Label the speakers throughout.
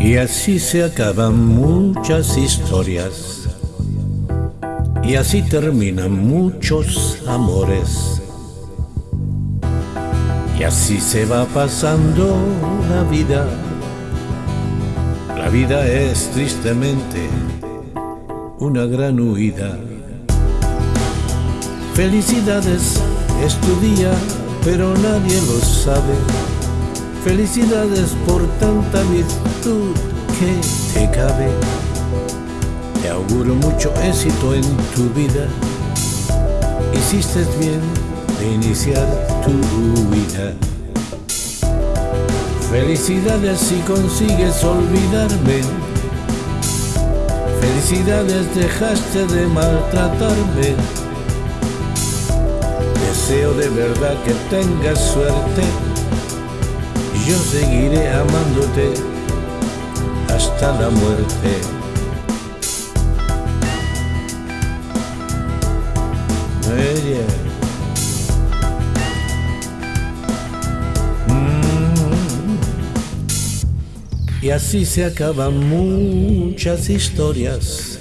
Speaker 1: Y así se acaban muchas historias. Y así terminan muchos amores. Y así se va pasando la vida. La vida es tristemente una gran huida. Felicidades es tu día, pero nadie lo sabe. Felicidades por tanta virtud que te cabe. Te auguro mucho éxito en tu vida. Hiciste bien de iniciar tu vida. Felicidades si consigues olvidarme. Felicidades dejaste de maltratarme. Deseo de verdad que tengas suerte. Yo seguiré amándote hasta la muerte. Y así se acaban muchas historias.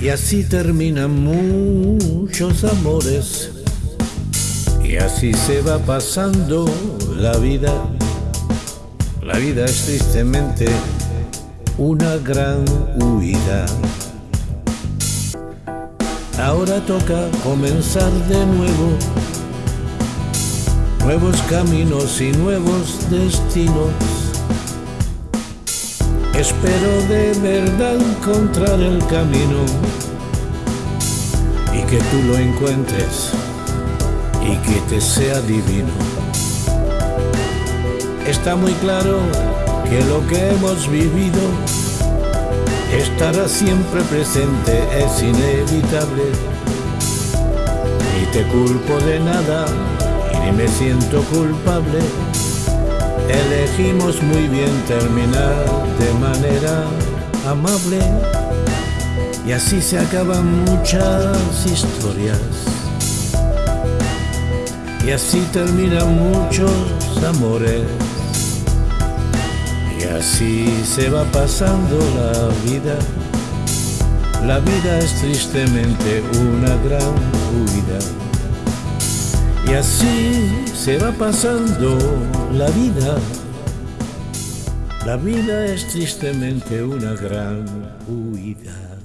Speaker 1: Y así terminan muchos amores. Y así se va pasando la vida. La vida es tristemente una gran huida. Ahora toca comenzar de nuevo. Nuevos caminos y nuevos destinos Espero de verdad encontrar el camino y que tú lo encuentres y que te sea divino. Está muy claro que lo que hemos vivido estará siempre presente, es inevitable. Ni te culpo de nada y ni me siento culpable Elegimos muy bien terminar de manera amable y así se acaban muchas historias. Y así terminan muchos amores. Y así se va pasando la vida. La vida es tristemente una gran huida. Y así se va pasando la vida. La vida es tristemente una gran huida.